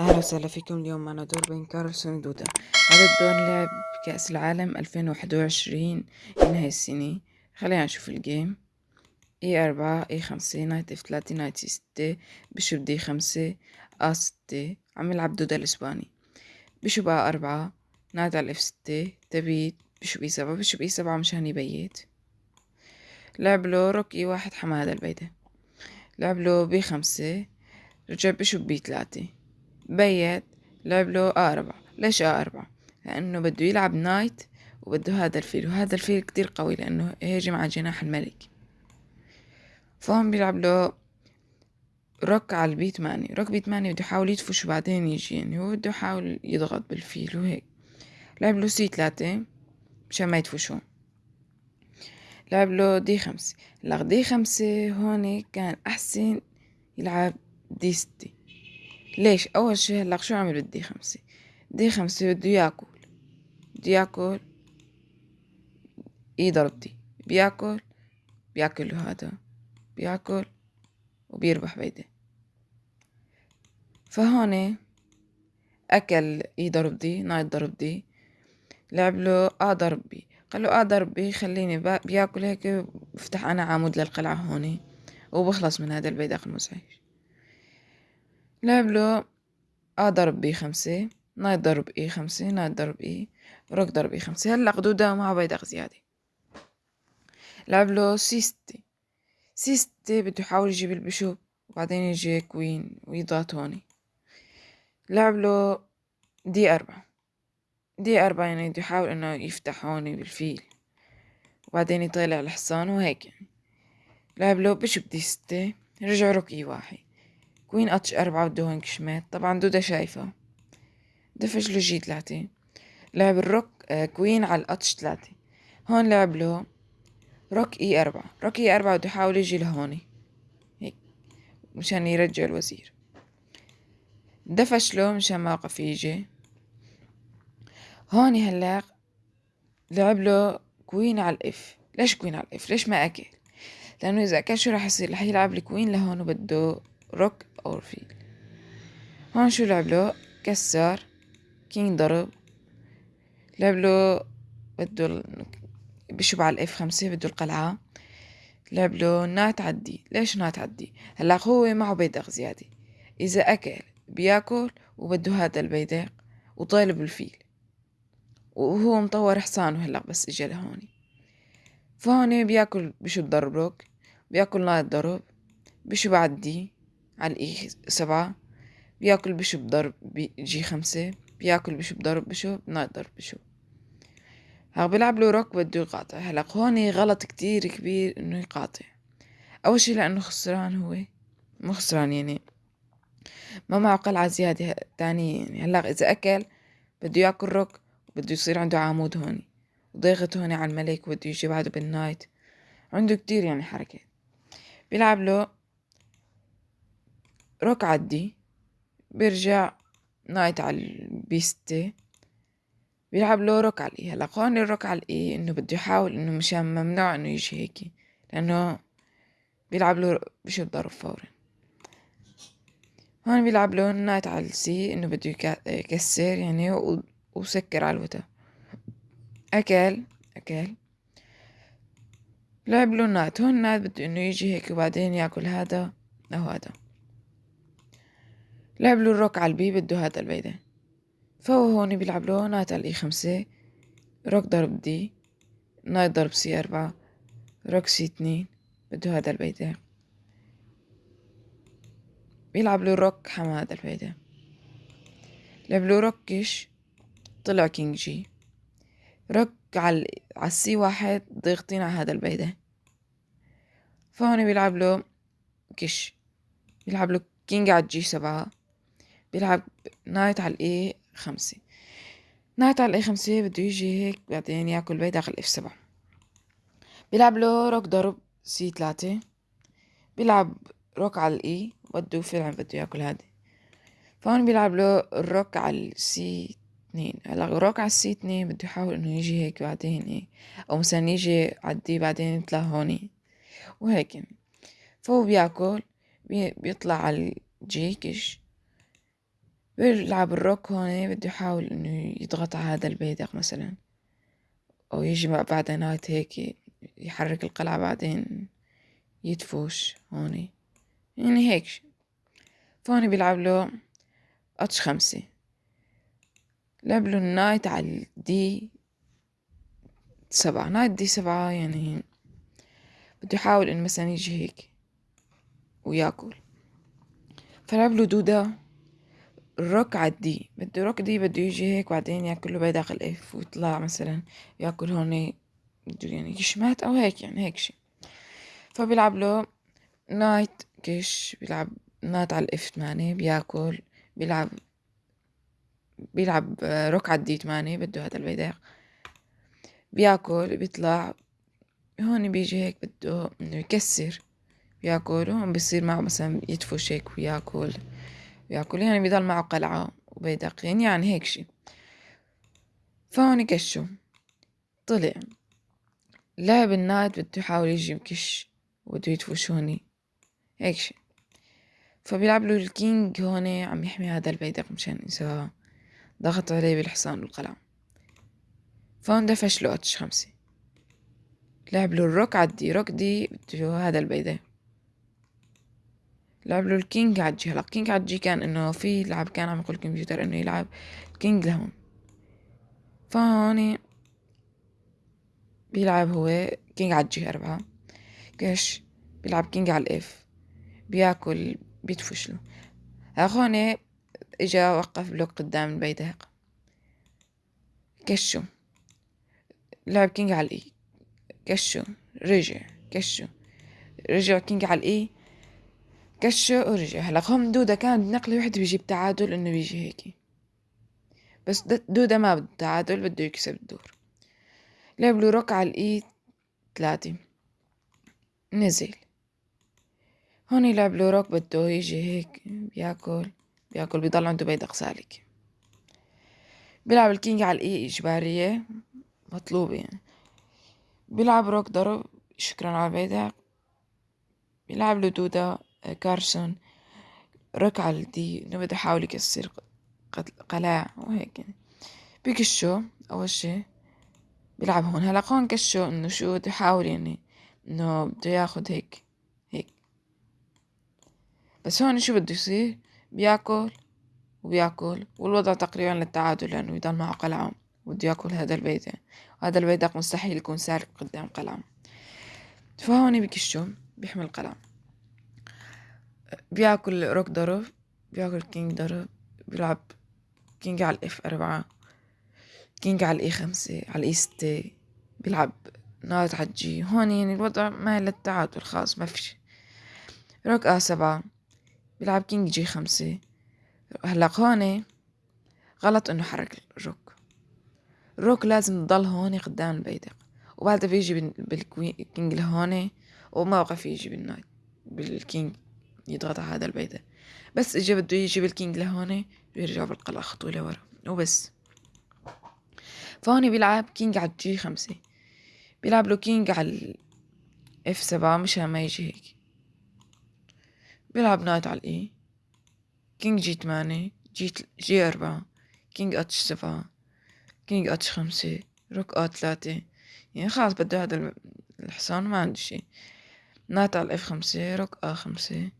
أهلا وسهلا فيكم اليوم معنا دور بين كارلسن ودودا هذا الدور لعب كأس العالم ألفين واحد وعشرين هاي السنة. خلينا نشوف ال game e أربعة e خمسة knight f ثلاثة knight ستة bishop b خمسة a ستة. عم يلعب دودا الإسباني. bishop a أربعة knight على f ستة. تبيت bishop e سبعة. bishop e سبعة مشان يبيت. لعب له rook e واحد حمى هذا البيدق لعب له b خمسة رجع bishop b ثلاثة. بيت لعب له a أربعة ليش a أربعة لأنه بده يلعب knight وبده هذا الفيل وهذا الفيل كتير قوي لأنه هيجم على جناح الملك. فهون بيلعب له rook على ال b ثمانية rook b ثمانية بده يحاول يدفش وبعدين يجي يعني هو بده يحاول يضغط بالفيل وهيك. لعب له سي ثلاثة مشان ما يدفشون لعب له d خمسة. هلا d خمسة هون كان أحسن يلعب d ستة. ليش؟ أول شي هلا شو عمل بال d خمسة؟ d خمسة بده ياكل. بده ياكل e ضرب d بياكل بياكل هذا. بياكل وبيربح بيدق. فهون أكل e ضرب d knight ضرب d لعب له a ضرب b. قال له a ضرب b خليني بياكل هيك بفتح أنا عمود للقلعة هون وبخلص من هذا البيدق المزعج لعب له a ضرب b خمسة knight ضرب e خمسة knight ضرب e rook ضرب e خمسة. هلأ دودا مع بيدق زيادة. لعب له سي ستة سي ستة بده يحاول يجيب ال bishop وبعدين يجي queen ويضغط هوني لعب له d أربعة. d أربعة يعني بده يحاول إنه يفتح هوني بالفيل وبعدين يطلع الحصان وهيك يعني. لعب له bishop d ستة رجع rook e واحد. queen h أربعة بده هون كشمات طبعا دودا شايفه. دفش له جي ثلاثة لعب ال rook آه queen على ال h ثلاثة هون لعب له rook e أربعة. rook e أربعة بده يحاول يجي لهوني. هيك مشان يرجع الوزير. دفش له مشان ما وقف يجي. هون هلا لعب له كوين على الإف. ليش كوين على الإف؟ ليش ما أكل؟ لأنه إذا أكل شو راح يصير؟ رح يلعب الكوين لهون وبده روك اور فيل هون شو لعب له كسر. كينج ضرب. لعب له بده على الاف خمسة بده القلعة. لعب له عدي. ليش نات عدي؟ هلا هو معه بيدق زيادة. إذا أكل بياكل وبده هذا البيدق وطالب الفيل وهو مطور حصانه هلا بس اجى لهون فهون بياكل بشو ضرب روك بياكل نايت ضرب. بشو بعدي على الاي سبعة. بياكل بشو بضرب جي خمسة. بياكل بشو بضرب بشو نايت ضرب بشو هاك بيلعب له روك بده يقاطع. هلأ هون غلط كتير كبير إنه يقاطع. أول شي لأنه خسران هو. مو خسران يعني. ما معه قلعة زيادة تانية يعني. هلأ إذا أكل بده ياكل روك بده يصير عنده عمود هون وضيغط هون على الملك وبده يجي بعده بالنايت. عنده كتير يعني حركة بيلعب له روك عدي بيرجع نايت على البيستة بيلعب له روك على الاي هلا هون الروك على الاي إنه بده يحاول إنه مشان ممنوع إنه يجي هيك لأنه بيلعب له bishop ضرب فورا. هون بيلعب له knight على ال C إنه بده يكسر يعني وسكر على الوتا أكل أكل. لعب له knight. هون knight بده إنه يجي هيك وبعدين ياكل هذا أو هذا. لعب له ال rook على ال B بده هذا البيدة. فهو هون بيلعب له knight على ال E خمسة rook ضرب D. knight ضرب C أربعة. rook C اتنين. بده هذا البيدة. بيلعب له rook حما هذا البيدة. لعب له rook كش طلع king G. rook على ال C واحد ضيغطين على هذا البيدة. فهون بيلعب له كش بيلعب له king على ال G سبعة. بيلعب knight على ال E خمسة. knight على ال E خمسة بده يجي هيك بعدين ياكل بيدق ال F سبعة. بيلعب له rook ضرب C ثلاثة بيلعب rook على ال E بده فعلا بده ياكل هادي فهون بيلعب له ال rook على ال C اثنين. هلا rook على ال C اثنين بده يحاول إنه يجي هيك بعدين هيك أو مثلا يجي ع D بعدين يطلع هوني وهيك يعني. فهو بياكل بيطلع على ال G كش بيلعب ال rook هون بده يحاول إنه يضغط على هذا البيدق مثلا. أو يجي بعد knight هيك يحرك القلعة بعدين يدفوش هون. يعني هيك. فهون بيلعب له H خمسة. لعب له ال knight على ال D سبعة. knight D سبعة يعني بده يحاول إن مثلا يجي هيك ويأكل. فلعب له دودة. ال rook ع D بده rook D بده يجي هيك بعدين ياكل له بيدق ال F ويطلع مثلا ياكل هون بده يعني كشمات أو هيك يعني هيك شي. فبيلعب له knight كش بيلعب knight على ال F ثمانية بياكل بيلعب بيلعب rook ع D ثمانية بده هذا البيدق بياكل بيطلع هون بيجي هيك بده إنه يكسر. بياكل هون بصير معه مثلا يدفش هيك وياكل. وياكل يعني بيضل معه قلعة وبيدقين يعني هيك شي. فهون كشو. طلع. لعب ال knight بده يحاول يجي بكش وبده يدفش هوني هيك شي. فبيلعب له ال king هون عم يحمي هذا البيدق مشان إذا ضغط عليه بالحصان والقلعة. فهون دفش له H خمسة. لعب له ال rook ع D. rook D بده هذا البيدق. لعب له ال king ع G هلا king ع G كان إنه في لعب كان عم يقول الكمبيوتر إنه يلعب ال king لهون. فهوني بيلعب هو king ع G أربعة. كش بيلعب king على ال F. بياكل بيدفش له. هون إجا وقف block قدام البيدق كشو. لعب king على ال E. كشو. رجع. كشو. رجع king على ال E. كشو ورجع هم دودة كان نقلة وحدة بيجيب تعادل إنه بيجي هيك. بس دودة ما بده تعادل بده يكسب الدور. لعب له rook على ال E ثلاثة. نزل. هون يلعب له rook بده يجي هيك بياكل. بياكل بيضل عنده بيدق سالك بيلعب ال king على ال E إجبارية. مطلوبة يعني. بيلعب rook ضرب. سكر على البيدق بيلعب له دودة. كارلسن ركع دي بده يحاول يكسر قلاع وهيك يعني. بكشو أول شي بيلعب هون. هلا هون كشو إنه شو بده يحاول يعني إنه بده ياخد هيك هيك. بس هون شو بده يصير؟ بياكل وبياكل والوضع تقريبا للتعادل لأنه يضل معه قلعة وبده ياكل هذا البيت وهذا البيدق مستحيل يكون سالك قدام قلعة. فهون بكشو بيحمي القلعة. بياكل rook ضرب بياكل king ضرب بيلعب king على ال F أربعة king على ال E خمسة على ال E ستة بيلعب knight على ال G. هون يعني الوضع مايل للتعادل خلاص ما فيش rook A سبعة بيلعب king G خمسة. هلأ هون غلط إنه حرك ال rook ال rook لازم تضل هون قدام البيدق وبعدها بيجي بال king لهون وما وقف يجي بال knight بال king. يضغط على هذا البيدق. بس اجى بده يجيب ال king لهون بيرجع بالقلعة خطوة لورا. وبس. فهون بيلعب king على ال G خمسة. بيلعب له king على F سبعة مشان ما يجي هيك. بيلعب knight على ال E king G تمانية G G أربعة. king H سبعة. king H خمسة. rook A ثلاثة. يعني خلاص بده هذا الحصان ما عنده شي knight على F خمسة rook A خمسة.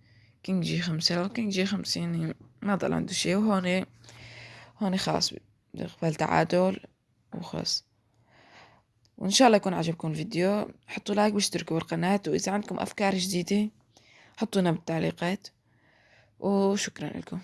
king G خمسة king G خمسة يعني ما ضل عنده شي وهون هون خلاص نقبل تعادل وخلص وإن شاء الله يكون عجبكم الفيديو. حطوا like واشتركوا بالقناة. وإذا عندكم أفكار جديدة حطونا بالتعليقات. وشكرا لكم.